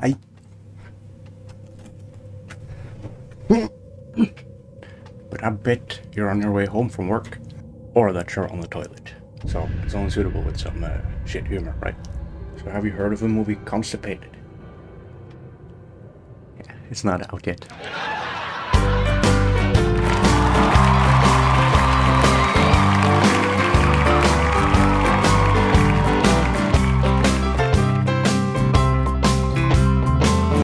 I. but I bet you're on your way home from work, or that you're on the toilet. So it's only suitable with some uh, shit humor, right? So have you heard of the movie Constipated? Yeah, it's not out yet.